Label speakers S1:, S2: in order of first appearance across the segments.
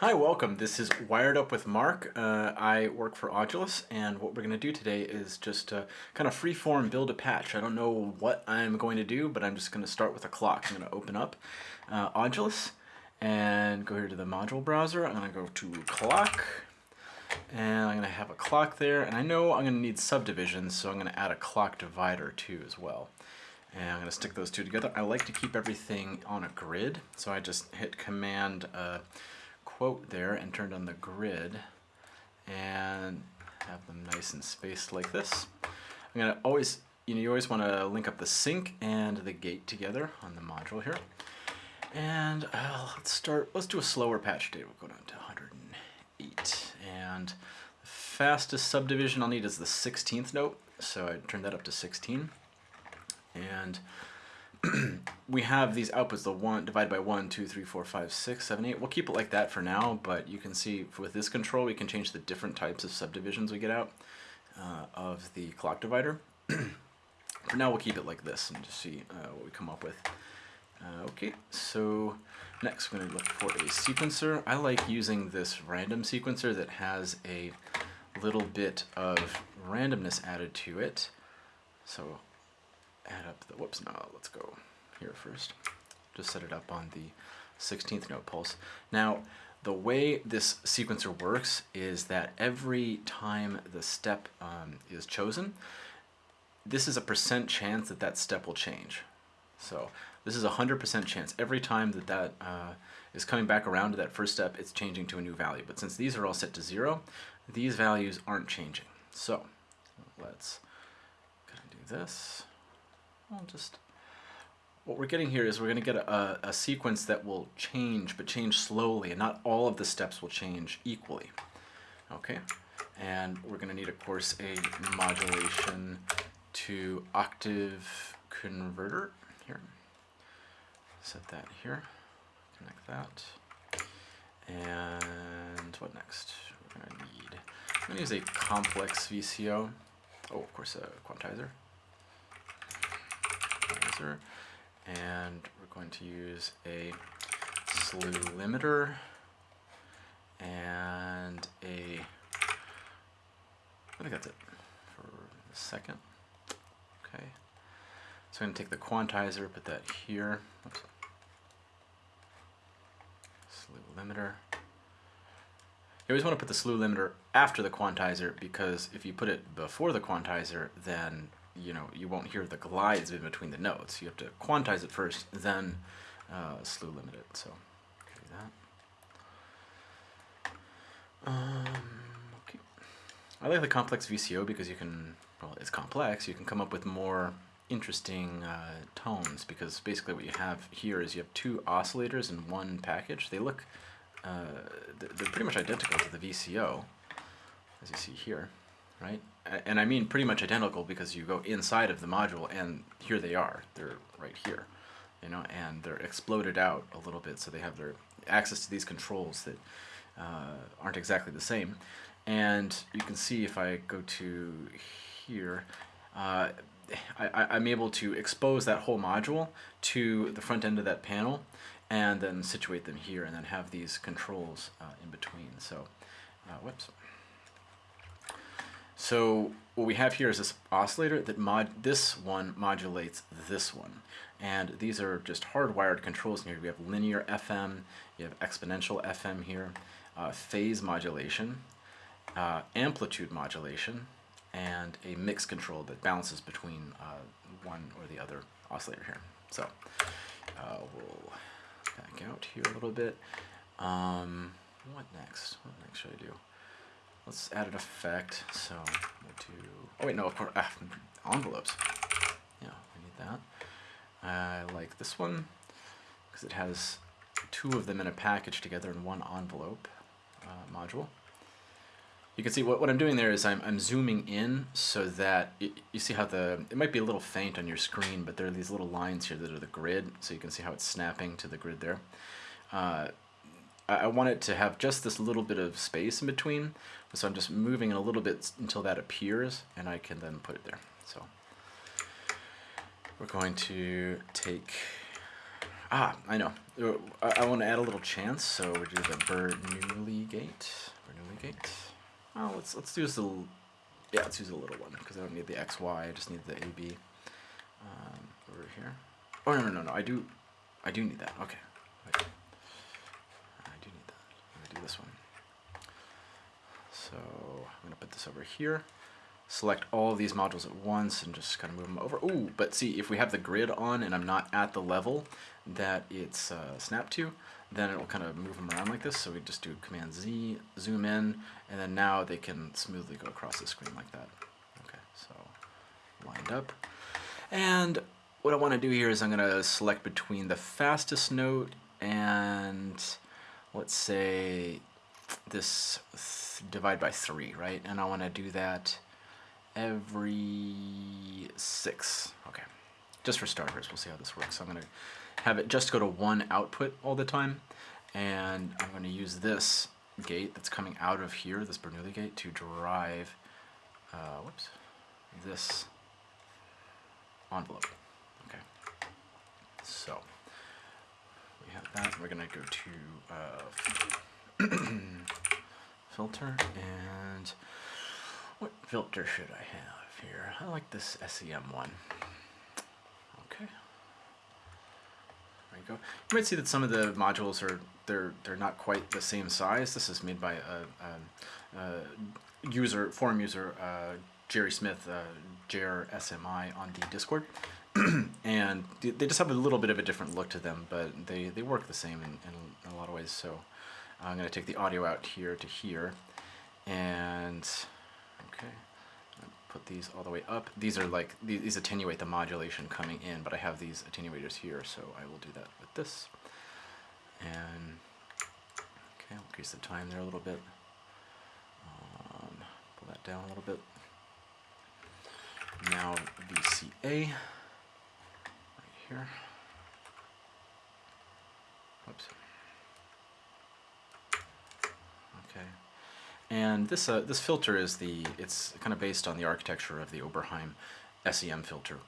S1: Hi, welcome. This is Wired Up with Mark. Uh, I work for Audulus, and what we're going to do today is just uh, kind of freeform build a patch. I don't know what I'm going to do, but I'm just going to start with a clock. I'm going to open up uh, Audulus and go here to the module browser. I'm going to go to clock, and I'm going to have a clock there. And I know I'm going to need subdivisions, so I'm going to add a clock divider too as well. And I'm going to stick those two together. I like to keep everything on a grid, so I just hit Command uh, quote there and turned on the grid and have them nice and spaced like this. I'm to always, you know, you always want to link up the sync and the gate together on the module here. And uh, let's start, let's do a slower patch date. We'll go down to 108. And the fastest subdivision I'll need is the 16th note. So I turned that up to 16. And we have these outputs, the one divided by 1, 2, 3, 4, 5, 6, 7, 8. We'll keep it like that for now, but you can see with this control we can change the different types of subdivisions we get out uh, of the clock divider. for now we'll keep it like this and just see uh, what we come up with. Uh, okay, so next we're going to look for a sequencer. I like using this random sequencer that has a little bit of randomness added to it. So add up the, whoops, no, let's go here first. Just set it up on the 16th note pulse. Now, the way this sequencer works is that every time the step um, is chosen, this is a percent chance that that step will change. So this is a 100% chance. Every time that that uh, is coming back around to that first step, it's changing to a new value. But since these are all set to zero, these values aren't changing. So let's do this. I'll just, what we're getting here is we're going to get a, a, sequence that will change, but change slowly, and not all of the steps will change equally. Okay, and we're going to need, of course, a modulation to octave converter here. Set that here, connect that. And what next? We're to need, I'm going to use a complex VCO. Oh, of course, a quantizer and we're going to use a slew limiter and a, I think that's it for the second. Okay, so I'm going to take the quantizer, put that here. Oops. Slew limiter. You always want to put the slew limiter after the quantizer because if you put it before the quantizer, then you know, you won't hear the glides in between the notes. You have to quantize it first, then uh, slew limit it. So, do that. Um, okay. I like the complex VCO because you can, well, it's complex. You can come up with more interesting uh, tones because basically what you have here is you have two oscillators in one package. They look, uh, they're pretty much identical to the VCO, as you see here right? And I mean pretty much identical because you go inside of the module and here they are. They're right here, you know, and they're exploded out a little bit so they have their access to these controls that uh, aren't exactly the same. And you can see if I go to here, uh, I, am able to expose that whole module to the front end of that panel and then situate them here and then have these controls uh, in between. So, uh, whoops. So what we have here is this oscillator that mod this one modulates this one. And these are just hardwired controls here. We have linear FM, you have exponential FM here, uh, phase modulation, uh, amplitude modulation, and a mix control that balances between uh, one or the other oscillator here. So uh, we'll back out here a little bit. Um, what next? What next should I do? Let's add an effect. So we'll do. Oh wait, no, of course, ah, envelopes. Yeah, we need that. I like this one because it has two of them in a package together in one envelope uh, module. You can see what, what I'm doing there is I'm, I'm zooming in so that it, you see how the, it might be a little faint on your screen, but there are these little lines here that are the grid, so you can see how it's snapping to the grid there. Uh, I want it to have just this little bit of space in between. So I'm just moving it a little bit until that appears and I can then put it there. So we're going to take Ah, I know. Uh, I, want to add a little chance, so we do the Bernoulli gate. Bernoulli gate. Oh, let's let's do use the yeah, let's use a little one because I don't need the X Y. I just need the AB um, over here. Oh no no no no! I do I do need that. Okay. I do, I do need that. I'm gonna do this one. So I'm gonna put this over here select all of these modules at once and just kind of move them over. Ooh, but see, if we have the grid on and I'm not at the level that it's uh, snapped to, then it'll kind of move them around like this. So we just do Command Z, zoom in, and then now they can smoothly go across the screen like that. Okay, so lined up. And what I want to do here is I'm going to select between the fastest note and let's say this divide by three, right? And I want to do that every six. Okay, just for starters, we'll see how this works. So I'm going to have it just go to one output all the time, and I'm going to use this gate that's coming out of here, this Bernoulli gate, to drive, uh, whoops, this envelope. Okay, so that. We're going to go to uh, filter and what filter should I have here? I like this SEM one. Okay. There you go. You might see that some of the modules are they're they're not quite the same size. This is made by a, a, a user forum user uh, Jerry Smith, uh, Jer SMI on the Discord, and they just have a little bit of a different look to them, but they they work the same in, in a lot of ways. So I'm going to take the audio out here to here, and Okay, put these all the way up. These are like, these attenuate the modulation coming in, but I have these attenuators here, so I will do that with this. And, okay, I'll increase the time there a little bit. Um, pull that down a little bit. Now VCA, here. Oops. Okay. And this, uh, this filter is the, it's kind of based on the architecture of the Oberheim SEM filter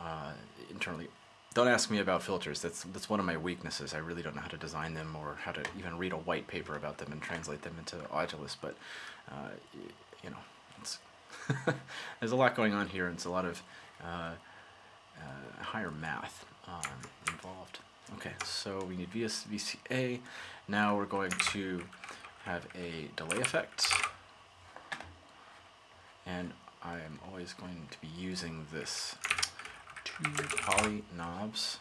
S1: uh, internally. Don't ask me about filters. That's, that's one of my weaknesses. I really don't know how to design them or how to even read a white paper about them and translate them into Audulus. But, uh, you know, there's a lot going on here. And it's a lot of uh, higher math um, involved. Okay, so we need VS, VCA. Now we're going to have a delay effect. And I'm always going to be using this two poly knobs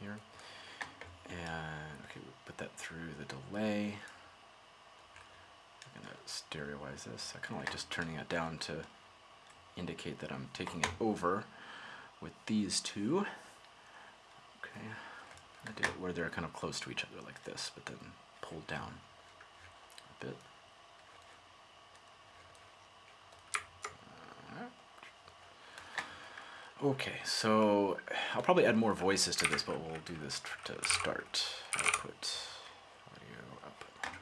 S1: here. And okay, we put that through the delay. I'm gonna stereoize this. I kind of like just turning it down to indicate that I'm taking it over with these two. Okay, I did it where they're kind of close to each other like this, but then pulled down a bit. Okay, so I'll probably add more voices to this, but we'll do this to start. Output, audio output.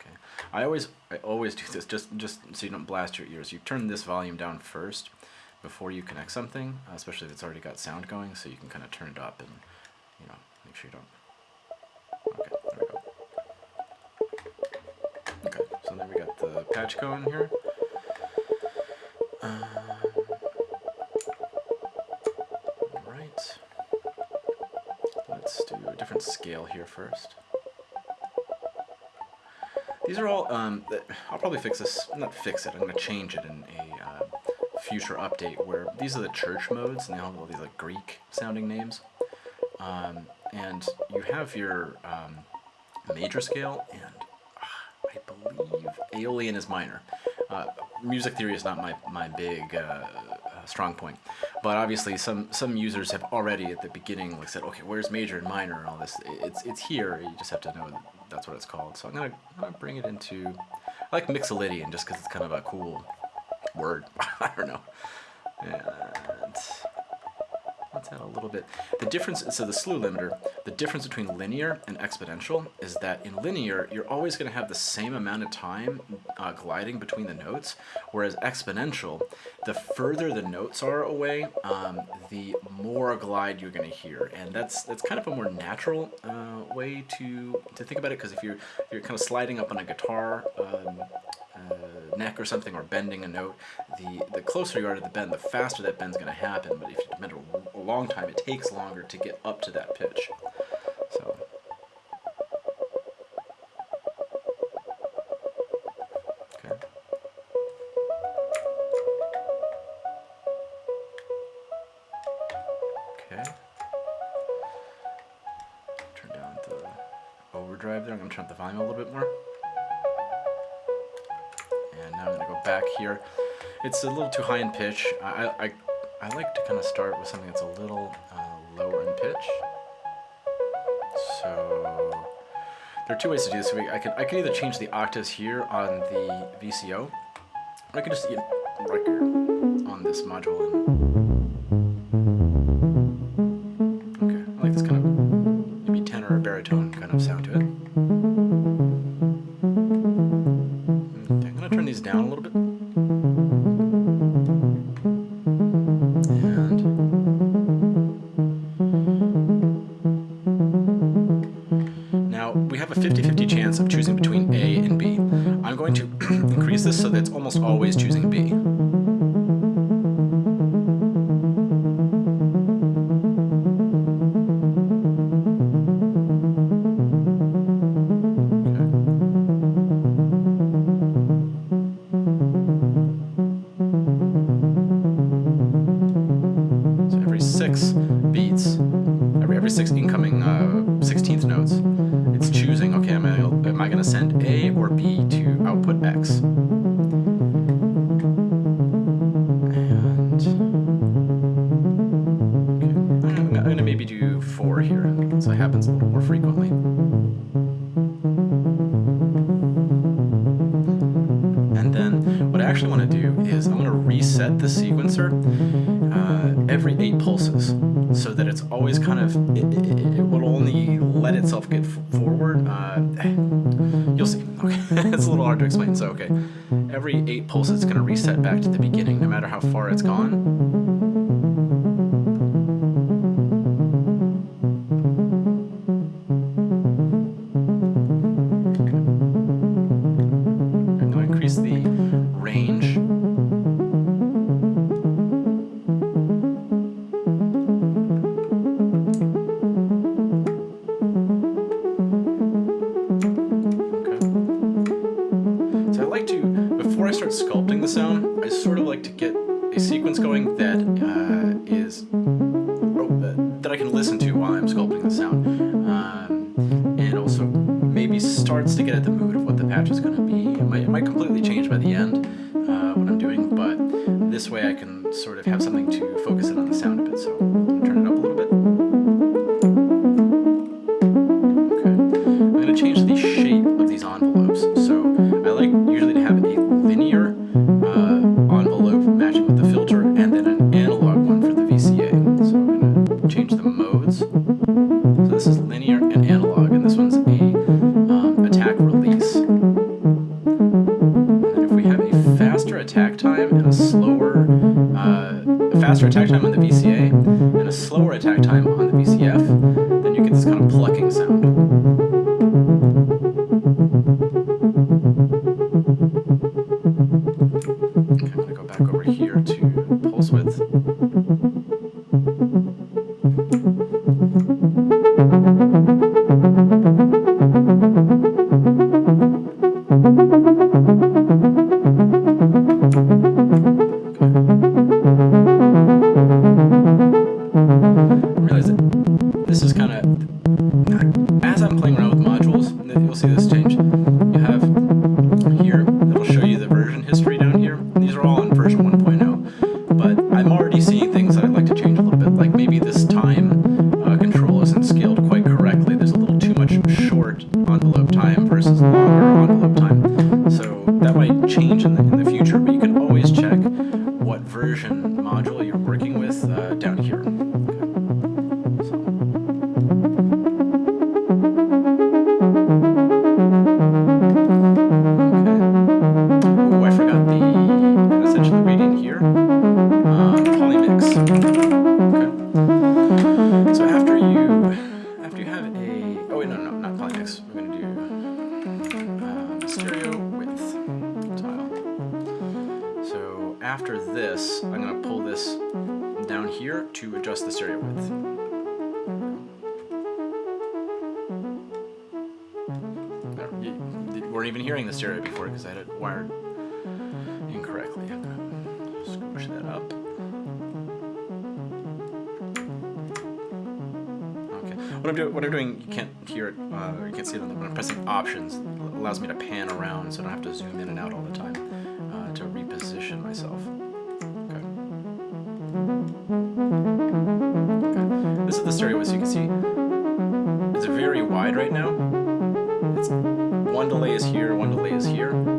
S1: Okay, I always I always do this just just so you don't blast your ears. You turn this volume down first before you connect something, especially if it's already got sound going, so you can kind of turn it up and you know make sure you don't Okay, there we go. Okay, so then we got the patch going here. Um, right. Let's do a different scale here first. These are all, um, I'll probably fix this, not fix it, I'm going to change it in a uh, future update where these are the church modes and they all have all these like Greek sounding names. Um, and you have your um, major scale and I believe Aeolian is minor. Uh, music theory is not my, my big uh, uh, strong point. But obviously some, some users have already at the beginning like said, okay, where's major and minor and all this? It's, it's here, you just have to know that's what it's called. So I'm gonna, I'm gonna bring it into, I like Mixolydian just because it's kind of a cool word. I don't know. And let's add a little bit. The difference, so the slew limiter, the difference between linear and exponential is that in linear, you're always going to have the same amount of time uh, gliding between the notes, whereas exponential, the further the notes are away, um, the more glide you're going to hear, and that's that's kind of a more natural uh, way to to think about it because if you're if you're kind of sliding up on a guitar. Um, uh, neck or something or bending a note, the, the closer you are to the bend, the faster that bend's going to happen. But if you bend a, a long time, it takes longer to get up to that pitch. Turn up the volume a little bit more. And now I'm going to go back here. It's a little too high in pitch. I, I, I like to kind of start with something that's a little uh, lower in pitch. So there are two ways to do this. I can, I can either change the octaves here on the VCO, or I can just, you know, here on this module. And, maybe do four here, so it happens a little more frequently. And then what I actually want to do is I'm going to reset the sequencer uh, every eight pulses so that it's always kind of, it, it, it will only let itself get forward. Uh, you'll see. Okay, it's a little hard to explain. So, okay, every eight pulses it's going to reset back to the beginning no matter how far it's gone. Faster attack time on the VCA and a slower attack time on the VCF, then you get this kind of plucking sound. What I'm, do what I'm doing, you can't hear it, uh, or you can't see it, but I'm pressing options allows me to pan around so I don't have to zoom in and out all the time uh, to reposition myself. Okay. okay. This is the stereo, as you can see. It's very wide right now. It's one delay is here, one delay is here.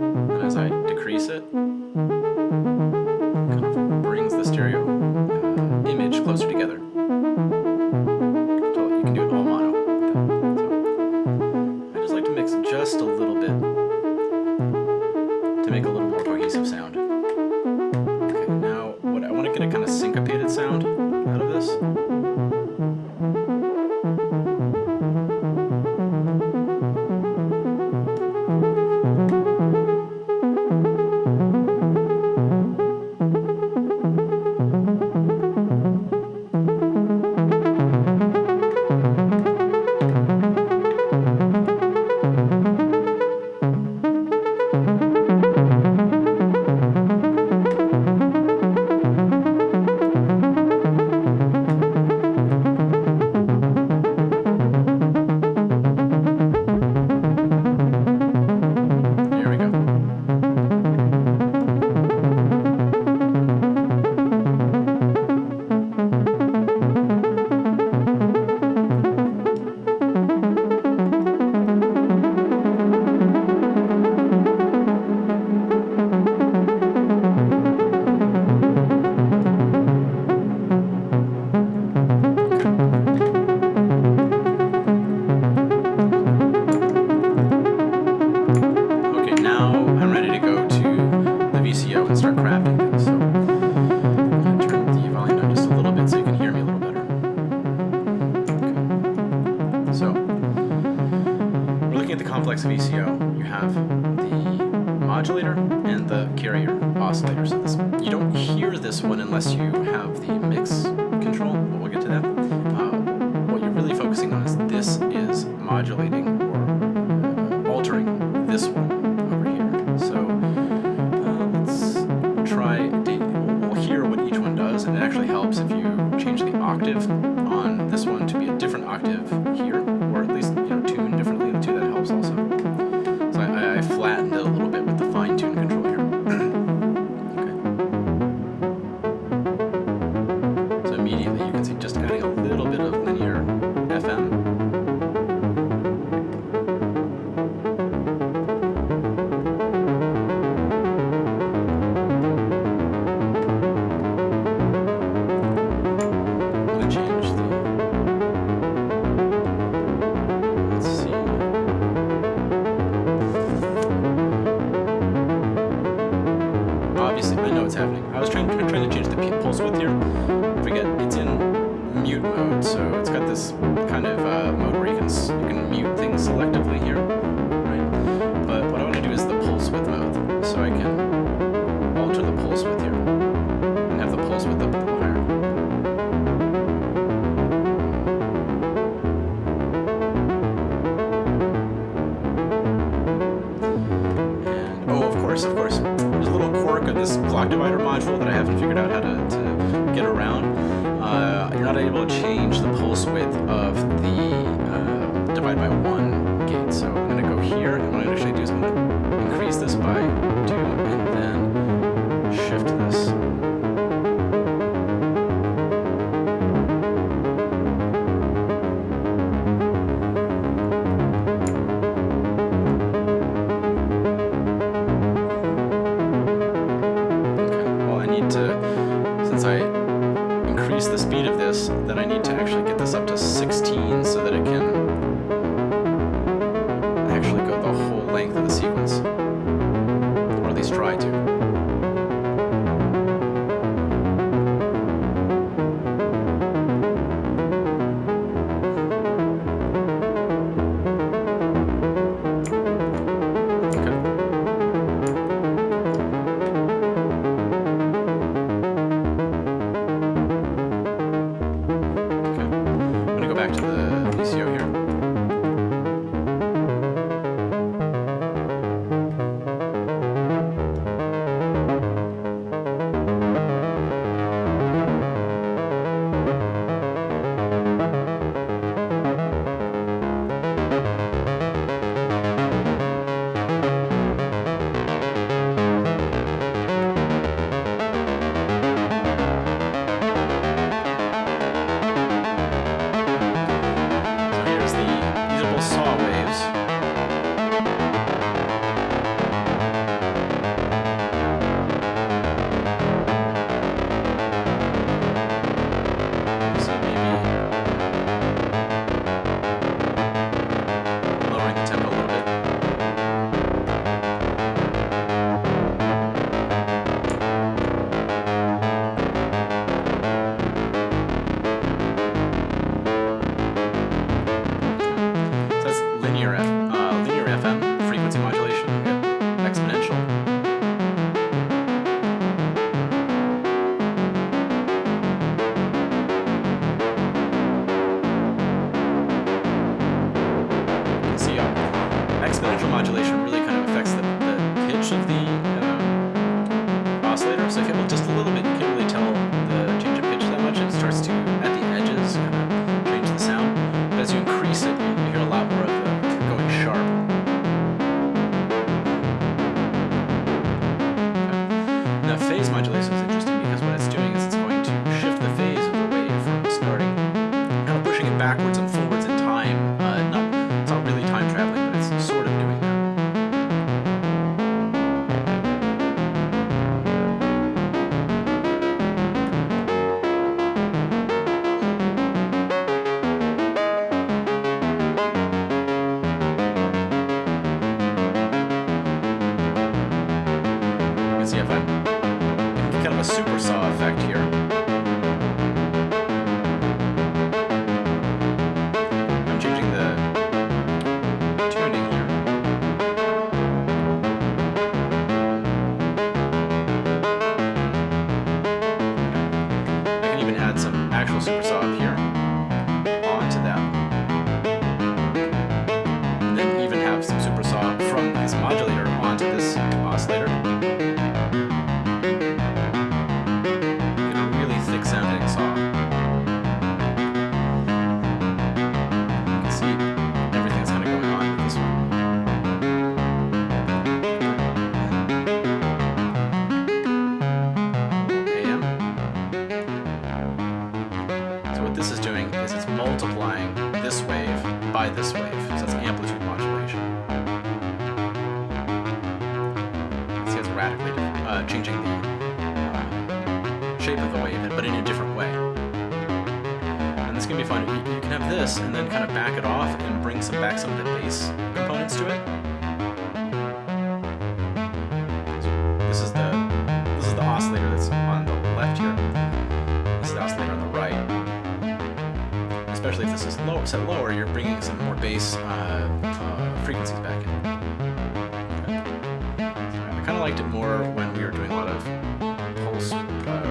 S1: selectively here.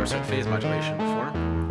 S1: 100% phase modulation before.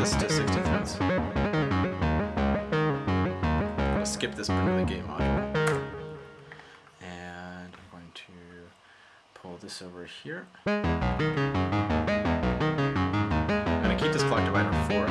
S1: the 60 defense. I'm going to skip this part of the gate module. And I'm going to pull this over here. I'm going to keep this clock divider 4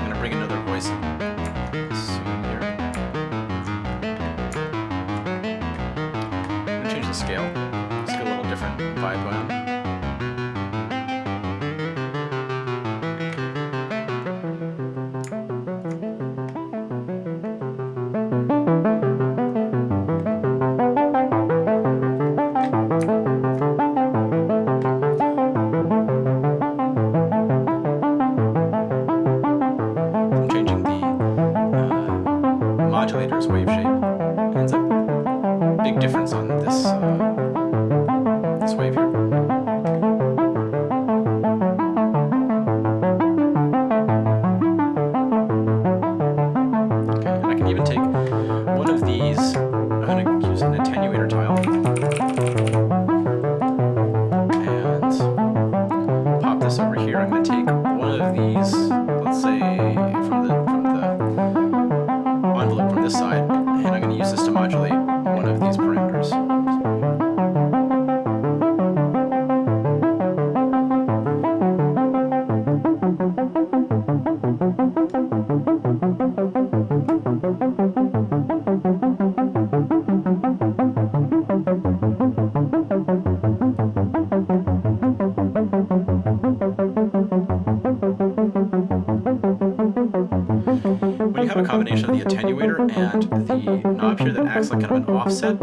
S1: have a combination of the attenuator and the knob here that acts like kind of an offset,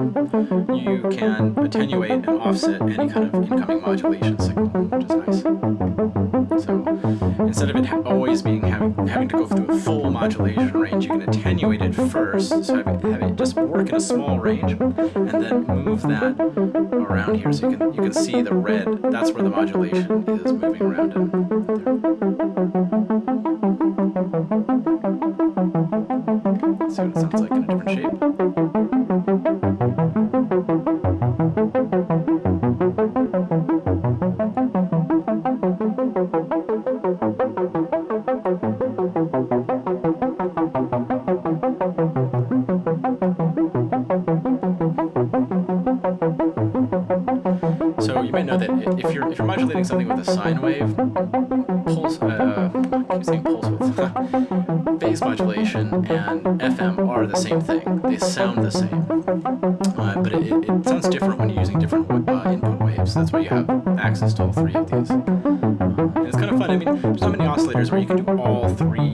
S1: you can attenuate and offset any kind of incoming modulation signal, which is nice. So instead of it always being having, having to go through a full modulation range, you can attenuate it first, so have it, have it just work in a small range, and then move that around here. So you can you can see the red. That's where the modulation is moving around. If you're if you're modulating something with a sine wave, pulse uh, I keep saying pulse width, phase modulation and FM are the same thing. They sound the same, uh, but it, it, sounds different when you're using different uh, input waves. That's why you have access to all three of these. And it's kind of fun. I mean, there's not many oscillators where you can do all three.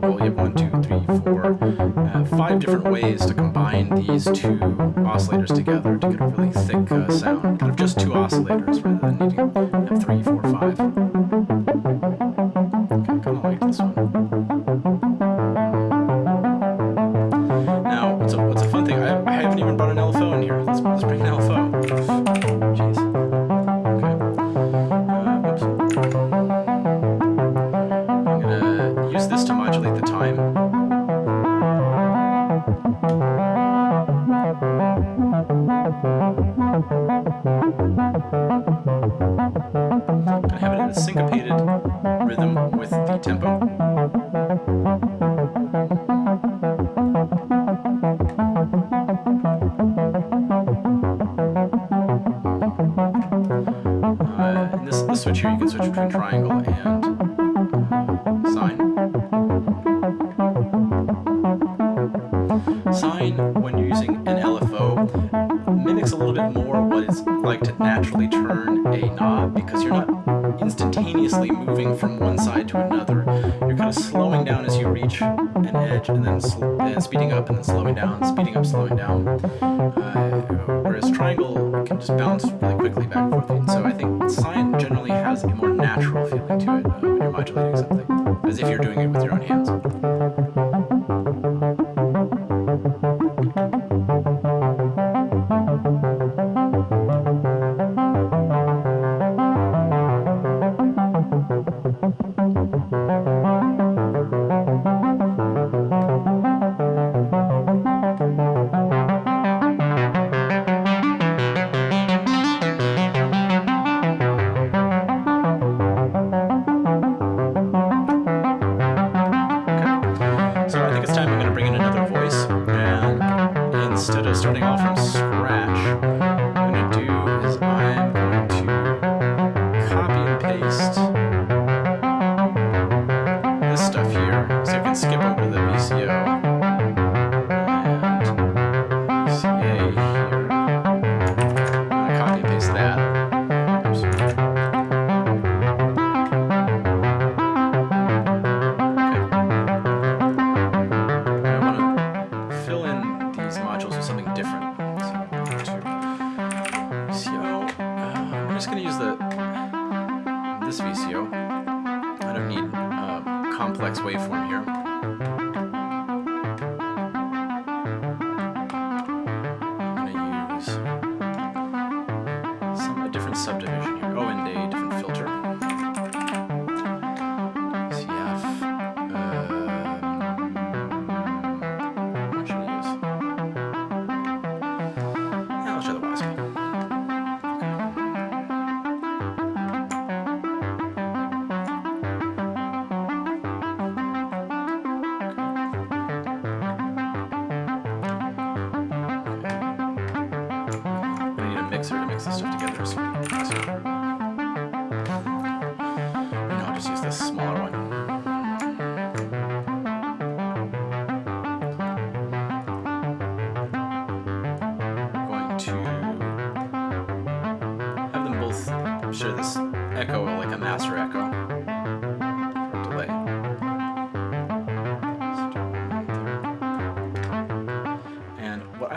S1: Well, you have one, two, three, four, uh, five different ways to combine these two oscillators together to get a really thick uh, sound. Switch here, you can switch between triangle and uh, sine. Sine, when you're using an LFO, mimics a little bit more what it's like to naturally turn a knob because you're not instantaneously moving from one side to another. You're kind of slowing down as you reach an edge and then and speeding up and then slowing down, speeding up, slowing down. Uh, whereas triangle can just bounce really quickly back and forth. Of starting off from scratch,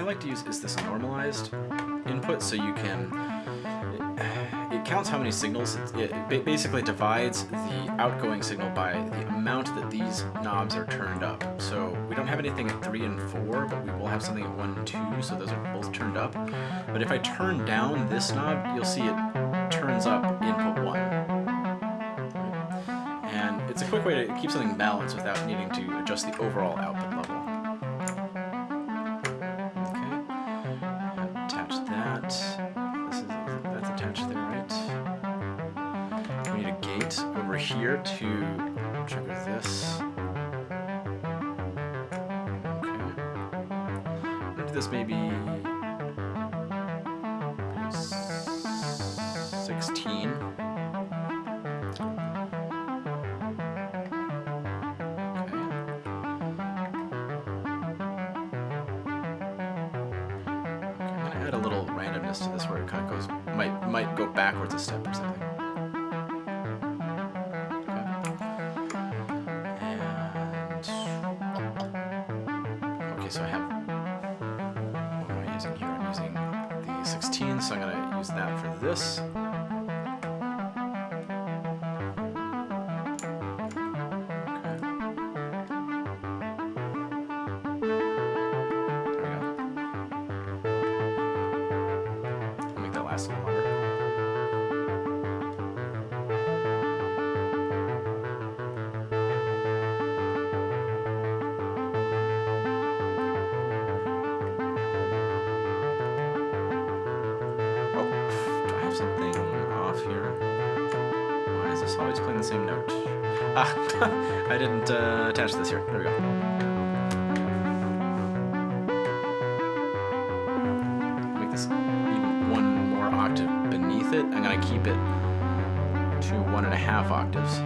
S1: like to use is this normalized input so you can it, counts how many signals it, it basically divides the outgoing signal by the amount that these knobs are turned up. So we don't have anything at 3 and 4 but we will have something at 1 and 2 so those are both turned up. But if I turn down this knob you'll see it turns up input 1 and it's a quick way to keep something balanced without needing to adjust the overall output always playing the same note? Ah, I didn't uh, attach this here. There we go. make this even one more octave beneath it. I'm gonna keep it to one and a half octaves.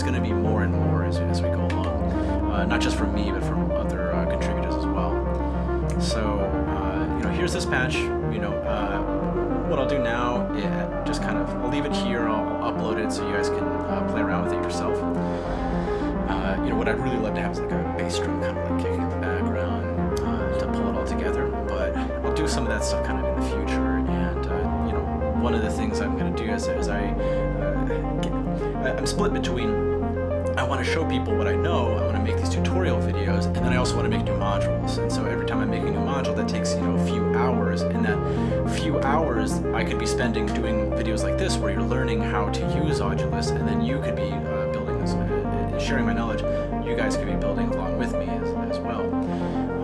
S1: There's going to be more and more as, as we go along. Uh, not just from me, but from other uh, contributors as well. So, uh, you know, here's this patch. You know, uh, what I'll do now, is just kind of, I'll leave it here. I'll, upload it so you guys can uh, play around with it yourself. You know, what I'd really love to have is like a bass drum kind of like kicking in the background to pull it all together. But I'll do some of that stuff kind of in the future. And you know, one of the things I'm going to do is, is I, uh, I'm split between I want to show people what I know. I want to make these tutorial videos, and then I also want to make new modules. And so every time I make a module, that takes you know a few hours. And that few hours I could be spending doing videos like this, where you're learning how to use Audulus, and then you could be uh, building this, uh, sharing my knowledge. You guys could be building along with me as, as well.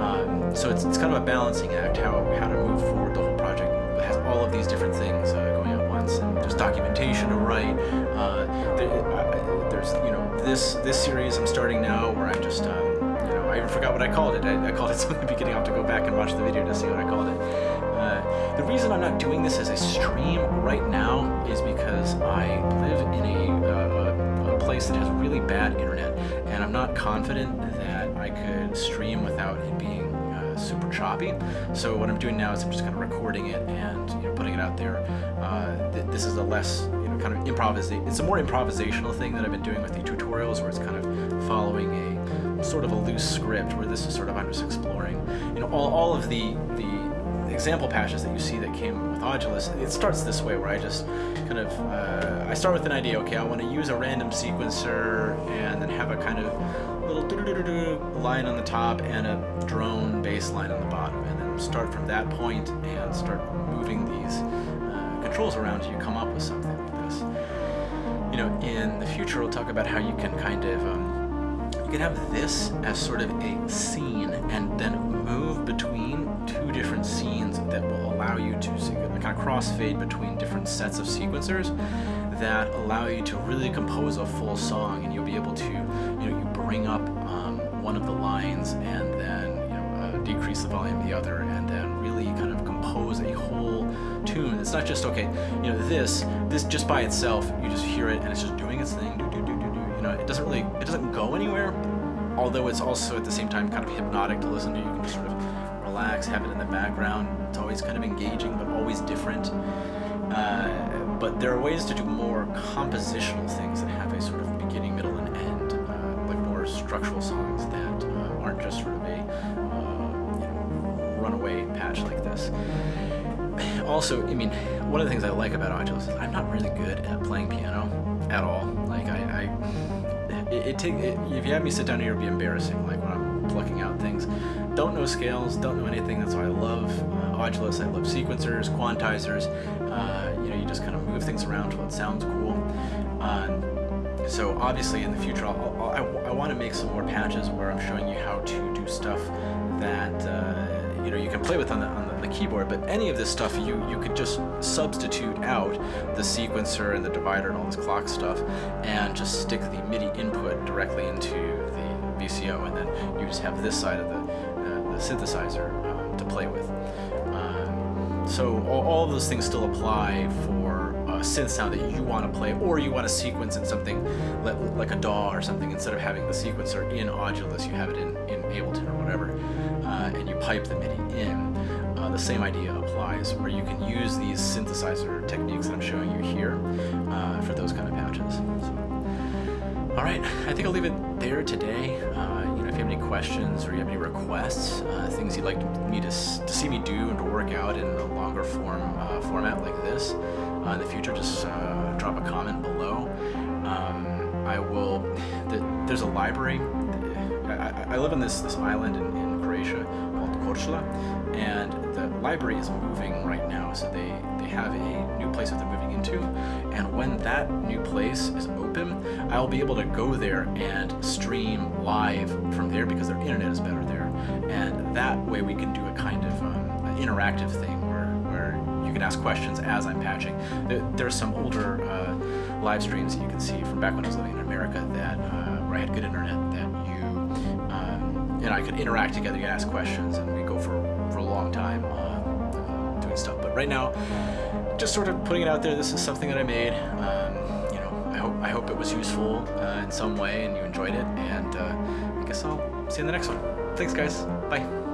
S1: Um, so it's, it's kind of a balancing act how how to move forward the whole project. It has all of these different things uh, going at once, and there's documentation to write. Uh, there, uh, there's you know this this series I'm starting now where I'm just um, you know I even forgot what I called it. I, I called it something at the beginning. I'll have to go back and watch the video to see what I called it. Uh, the reason I'm not doing this as a stream right now is because I live in a, uh, a place that has really bad internet, and I'm not confident that I could stream without it being uh, super choppy. So what I'm doing now is I'm just kind of recording it and you know, putting it out there. Uh, th- this is a less kind of improvisation. It's a more improvisational thing that I've been doing with the tutorials, where it's kind of following a sort of a loose script. Where this is sort of I'm just exploring. You know, all, all of the the example patches that you see that came with Audulus, it starts this way where I just kind of, uh, I start with an idea, okay, I want to use a random sequencer and then have a kind of little doo-doo-doo-doo line on the top and a drone bass line on the bottom and then start from that point and start moving these uh, controls around you come up with something. You know, in the future we'll talk about how you can kind of, um, you can have this as sort of a scene and then move between two different scenes that will allow you to kind of crossfade between different sets of sequencers that allow you to really compose a full song and you'll be able to you know you bring up um, one of the lines and then you know uh, decrease the volume of the other and then really kind of compose a whole tune it's not just okay you know this this just by itself you just hear it and it's just doing its thing do do do do do you know it doesn't really it doesn't go anywhere although it's also at the same time kind of hypnotic to listen to. You can just sort of relax, have it in the background. It's always kind of engaging, but always different. Uh, but there are ways to do more compositional things that have a sort of beginning, middle, and end, uh, like more structural songs that uh, aren't just sort of a uh, runaway patch like this. Also, I mean, one of the things I like about Audulus is I'm not really good at playing piano at all. Like I, I it, it take it, if you have me sit down here, it'd be embarrassing. Like when I'm plucking out things, don't know scales, don't know anything. That's why I love uh, Audulus. I love sequencers, quantizers. Uh, you know, you just kind of move things around till it sounds cool. Um, so obviously in the future, I'll, I'll, I, I want to make some more patches where I'm showing you how to do stuff that uh, you know you can play with on the, on the, keyboard. But any of this stuff, you you could just substitute out the sequencer and the divider and all this clock stuff, and just stick the MIDI input directly into the VCO, and then you just have this side of the, uh, the synthesizer um, to play with. Um, so all, all of those things still apply for a synth sound that you want to play, or you want to sequence in something like a DAW or something, instead of having the sequencer in Audulus, you have it in, in Ableton or whatever, uh, and you pipe the MIDI in. Uh, the same idea applies, where you can use these synthesizer techniques that I'm showing you here uh, for those kind of patches. So, all right, I think I'll leave it there today. Uh, you know, if you have any questions or you have any requests, uh, things you'd like me to, to see me do and to work out in a longer form uh, format like this, uh, in the future, just drop a comment below. Um, I will. The, there's a library. I, I, live on this this island in, in Croatia called Korčula, and library is moving right now. So they they have a new place that they're moving into, and when that new place is open, I'll be able to go there and stream live from there because their internet is better there, and that way we can do a kind of um, interactive thing where, where you can ask questions as I'm patching. There's some older uh, live streams that you can see from back when I was living in America that uh, where I had good internet that you um, and I could interact together, you ask questions, and we go for for a long time right now, just sort of putting it out there. This is something that I made. Um, you know, I hope I hope it was useful uh, in some way and you enjoyed it. And uh, I guess I'll see you in the next one. Thanks, guys. Bye.